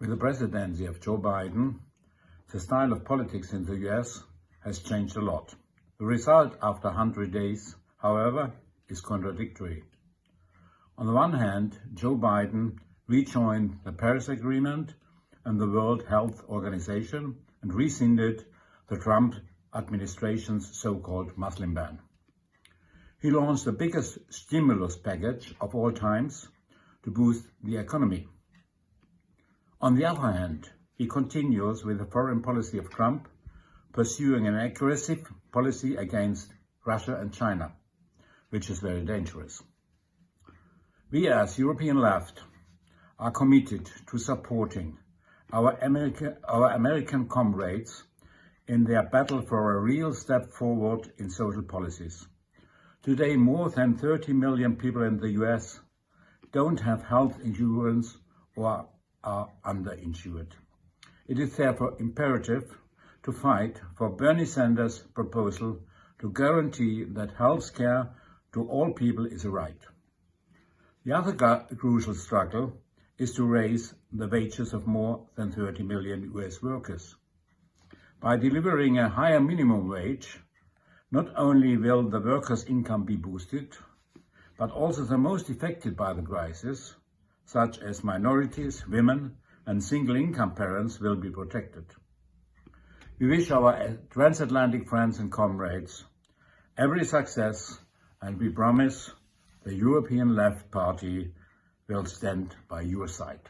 With the presidency of Joe Biden, the style of politics in the US has changed a lot. The result after 100 days, however, is contradictory. On the one hand, Joe Biden rejoined the Paris Agreement and the World Health Organization and rescinded the Trump administration's so-called Muslim ban. He launched the biggest stimulus package of all times to boost the economy. On the other hand, he continues with the foreign policy of Trump, pursuing an aggressive policy against Russia and China, which is very dangerous. We as European left are committed to supporting our, America, our American comrades in their battle for a real step forward in social policies. Today, more than 30 million people in the US don't have health insurance or are underinsured. It is therefore imperative to fight for Bernie Sanders' proposal to guarantee that health care to all people is a right. The other crucial struggle is to raise the wages of more than 30 million US workers. By delivering a higher minimum wage, not only will the workers' income be boosted, but also the most affected by the crisis, such as minorities, women and single-income parents will be protected. We wish our transatlantic friends and comrades every success and we promise the European Left Party will stand by your side.